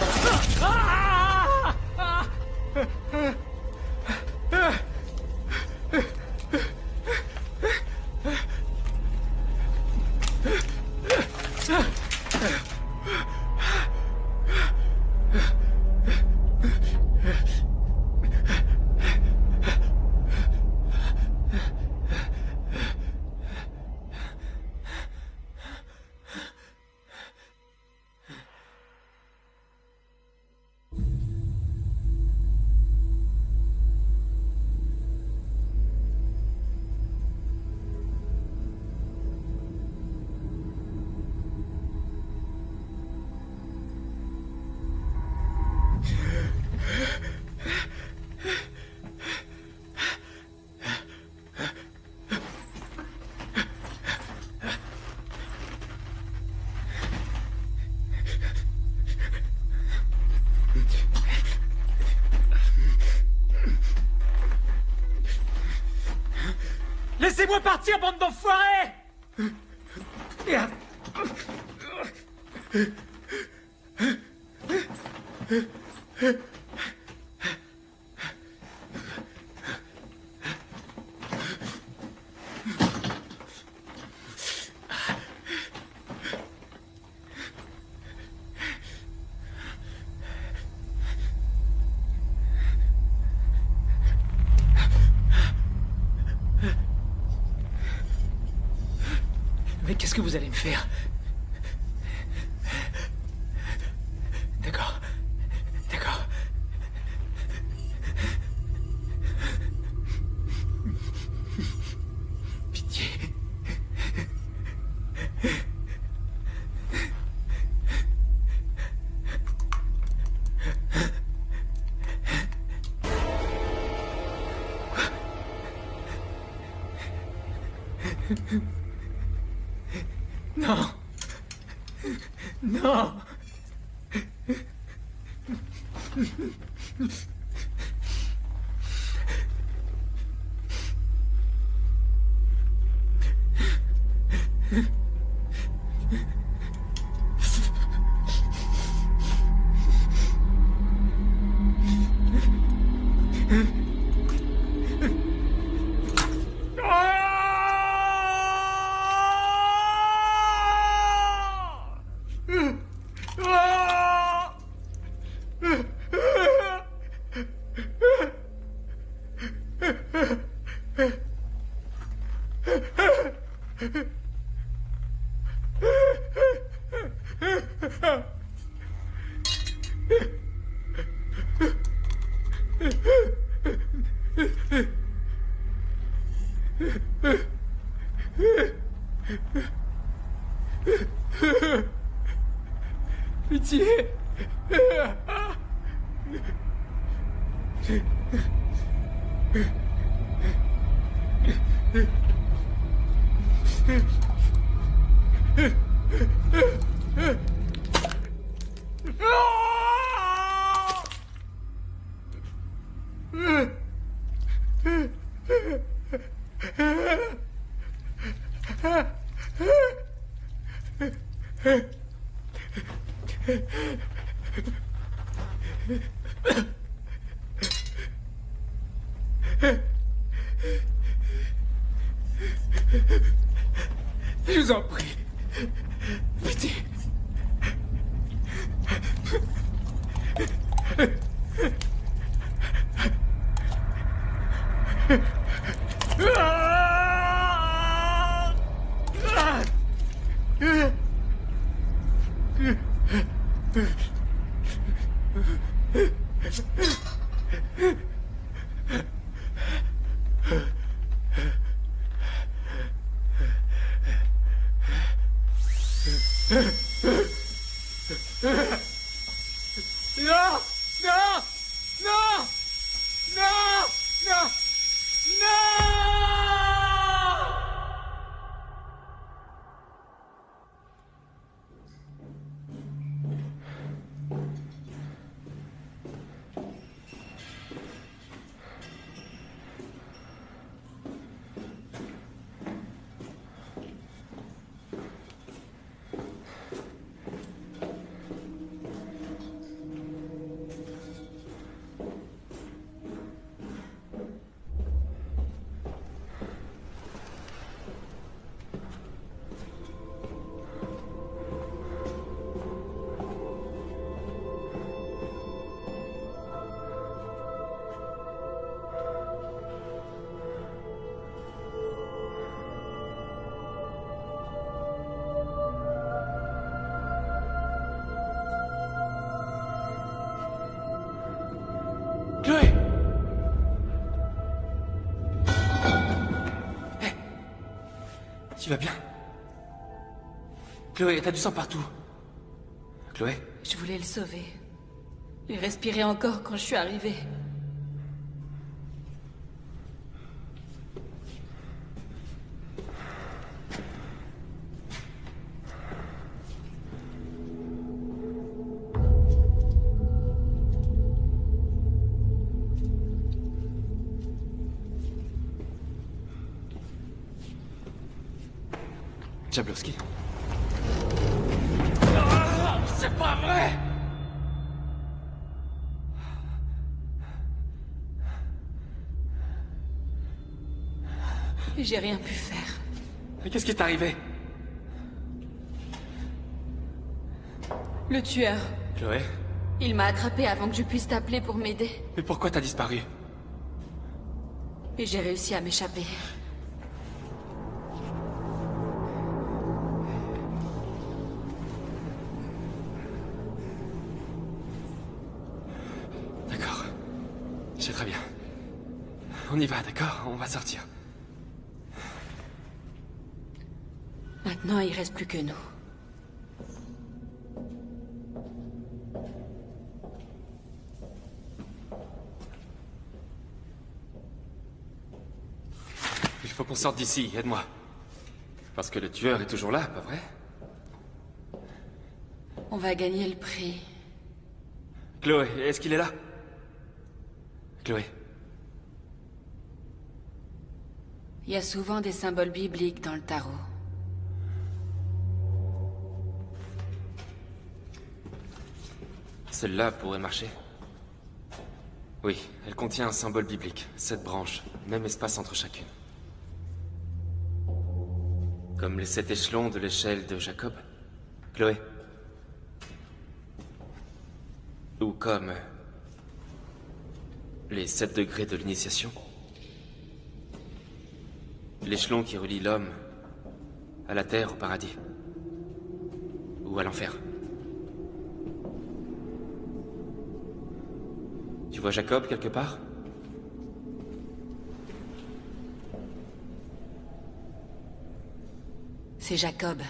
Laissez-moi partir, bande d'enfoirés Mais qu'est-ce que vous allez me faire? D'accord. Ugh! [LAUGHS] Tu vas bien Chloé, t'as du sang partout. Chloé Je voulais le sauver. Il respirait encore quand je suis arrivée. Jablowski. Ah, c'est pas vrai Et j'ai rien pu faire. Mais qu'est-ce qui est arrivé? Le tueur. Chloé? Il m'a attrapé avant que je puisse t'appeler pour m'aider. Mais pourquoi t'as disparu? Et j'ai réussi à m'échapper. On y va, d'accord? On va sortir. Maintenant, il reste plus que nous. Il faut qu'on sorte d'ici, aide-moi. Parce que le tueur est toujours là, pas vrai? On va gagner le prix. Chloé, est-ce qu'il est là? Chloé. Il y a souvent des symboles bibliques dans le tarot. Celle-là pourrait marcher. Oui, elle contient un symbole biblique. Sept branches, même espace entre chacune. Comme les sept échelons de l'échelle de Jacob. Chloé? Ou comme... Les sept degrés de l'initiation? L'échelon qui relie l'homme à la terre au paradis. Ou à l'enfer. Tu vois Jacob quelque part? C'est Jacob.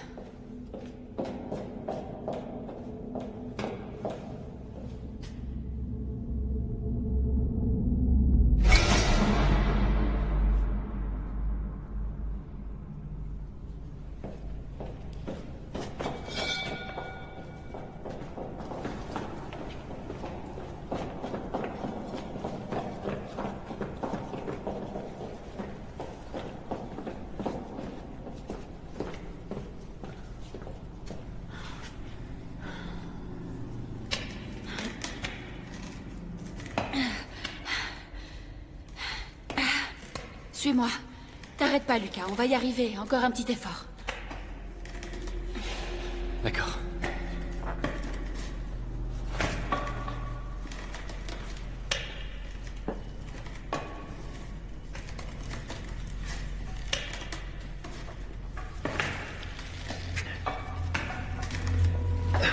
On va y arriver. Encore un petit effort. D'accord.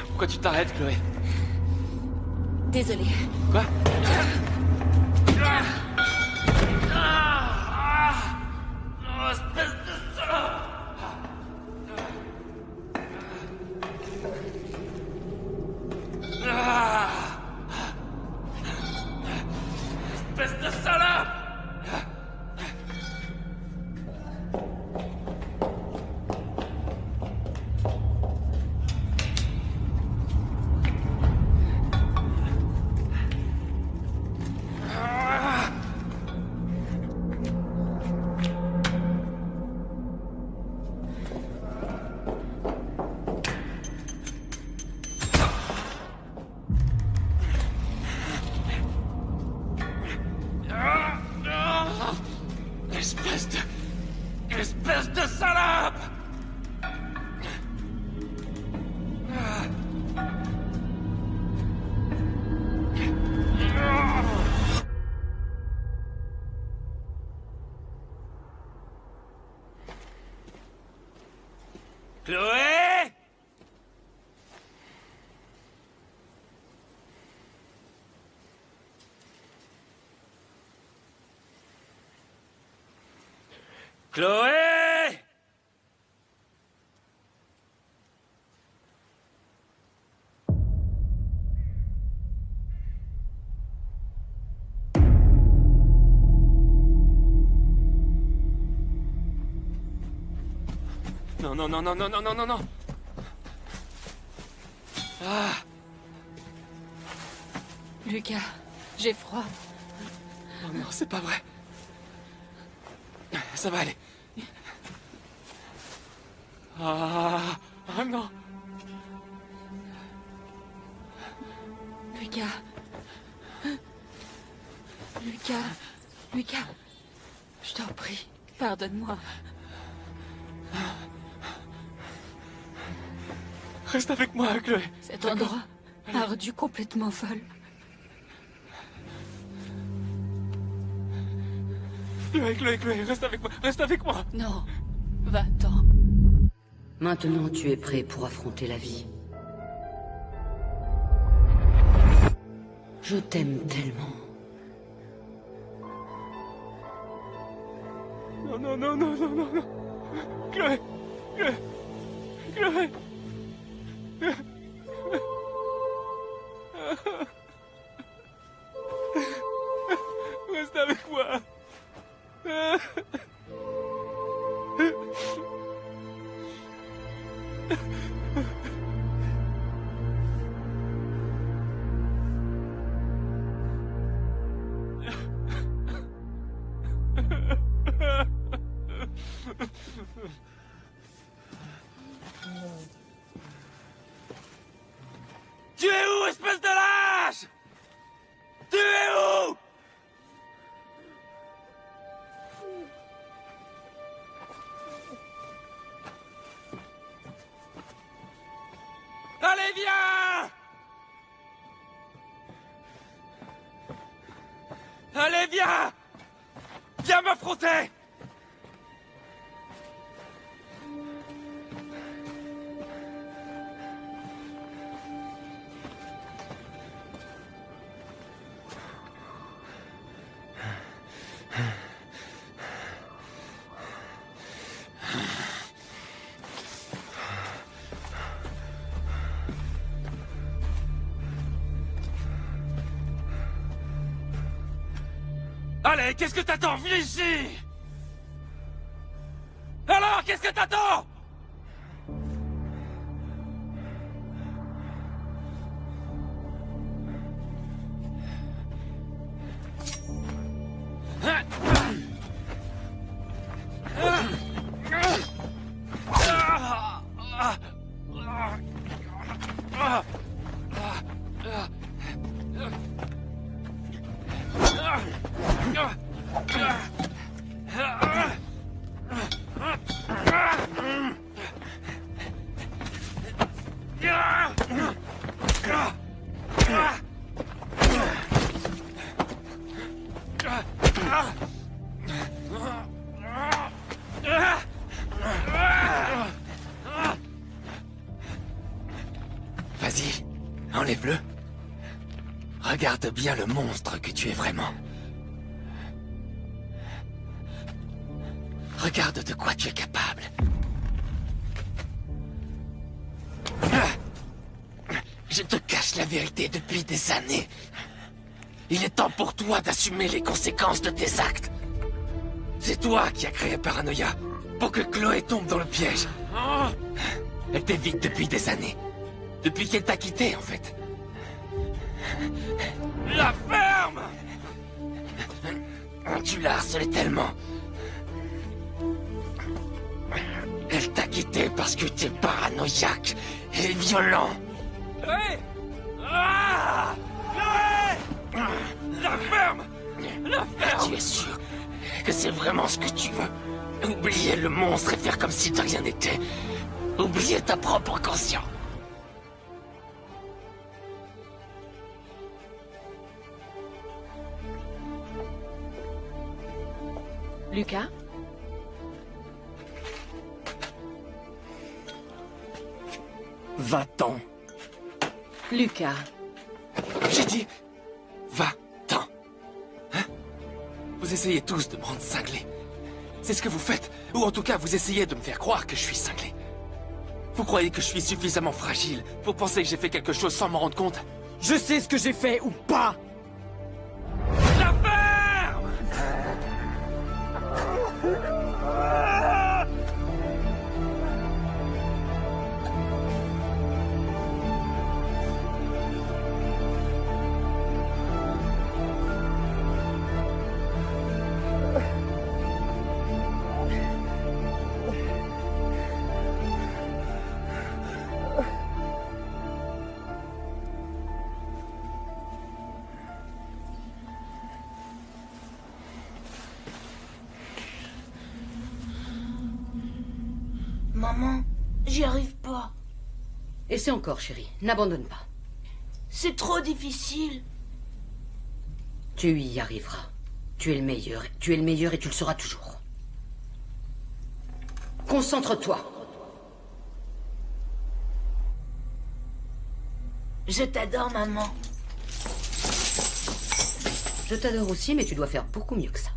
Pourquoi tu t'arrêtes, Chloé? Chloé Non, non, non, non, non, non, non, non, non Ah Lucas, j'ai froid. Oh non, c'est pas vrai. Ça va aller. Ah, ah non. Lucas. Lucas. Lucas. Je t'en prie, pardonne-moi. Reste avec moi, Chloé. Cet endroit m'a rendu complètement folle. Chloé, Chloé, Chloé, reste avec moi, reste avec moi. Non, va-t'en. Maintenant, tu es prêt pour affronter la vie. Je t'aime tellement. Non, non, non, non, non, non, non. Chloé, Chloé, Chloé. Viens! Allez, viens! Viens m'affronter qu'est-ce que t'attends Viens ici? Alors, qu'est-ce que t'attends? Bien le monstre que tu es vraiment. Regarde de quoi tu es capable. Je te cache la vérité depuis des années. Il est temps pour toi d'assumer les conséquences de tes actes. C'est toi qui as créé Paranoia, pour que Chloé tombe dans le piège. Elle t'évite depuis des années. Depuis qu'elle t'a quitté, en fait. La ferme Tu l'as harcelée tellement. Elle t'a quitté parce que t'es paranoïaque et violent. Ah La ferme La ferme Tu es sûr que c'est vraiment ce que tu veux? Oublier le monstre et faire comme si de rien n'était. Oublier ta propre conscience. Lucas Va-t'en. Lucas. J'ai dit, va-t'en. Hein? Vous essayez tous de me rendre cinglé. C'est ce que vous faites. Ou en tout cas, vous essayez de me faire croire que je suis cinglé. Vous croyez que je suis suffisamment fragile pour penser que j'ai fait quelque chose sans m'en rendre compte? Je sais ce que j'ai fait ou pas Essaie encore, chérie. N'abandonne pas. C'est trop difficile. Tu y arriveras. Tu es le meilleur. Tu es le meilleur et tu le seras toujours. Concentre-toi. Je t'adore, maman. Je t'adore aussi, mais tu dois faire beaucoup mieux que ça.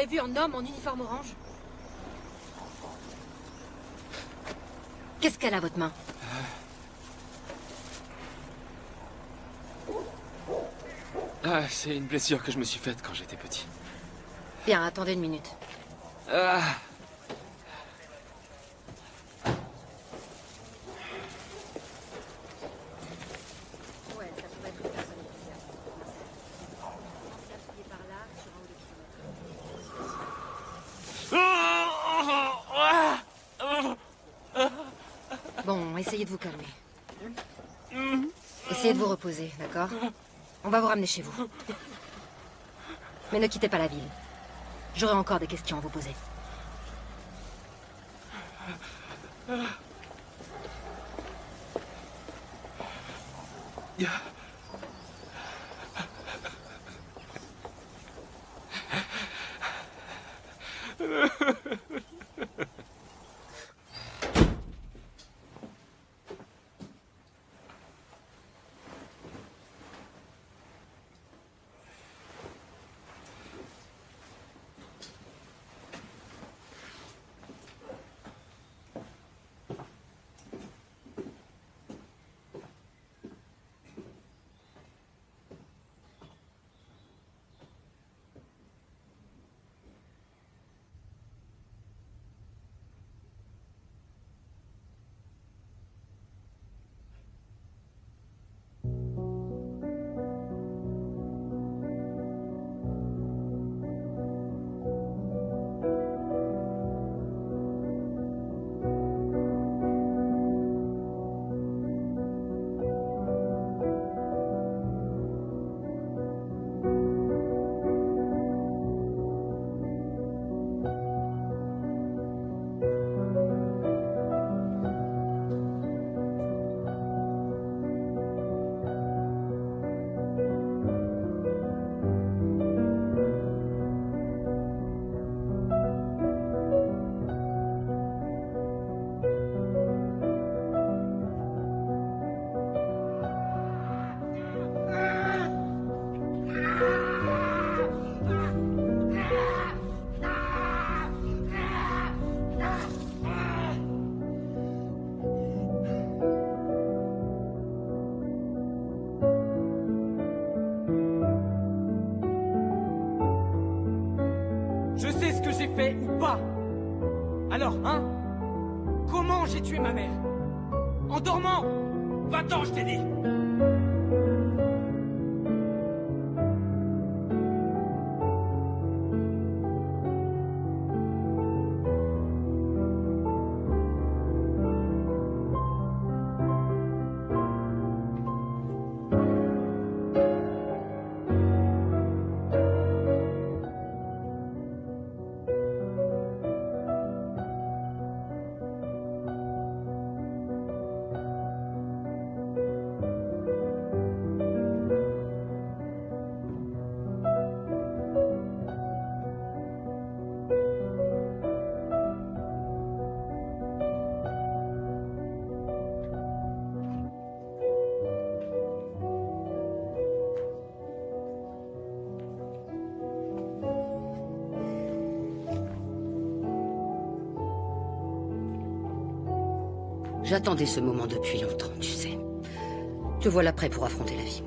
Avez vu un homme en uniforme orange Qu'est-ce qu'elle a, votre main Ah, c'est une blessure que je me suis faite quand j'étais petit. Bien, attendez une minute. Ah Ouais, ça pourrait être une personne bizarre. Commencez à fouiller par là, sur un ou deux kilomètres. Bon, essayez de vous calmer. Essayez de vous reposer, d'accord On va vous ramener chez vous. Mais ne quittez pas la ville. J'aurai encore des questions à vous poser. J'attendais ce moment depuis longtemps, tu sais. Te voilà prêt pour affronter la vie.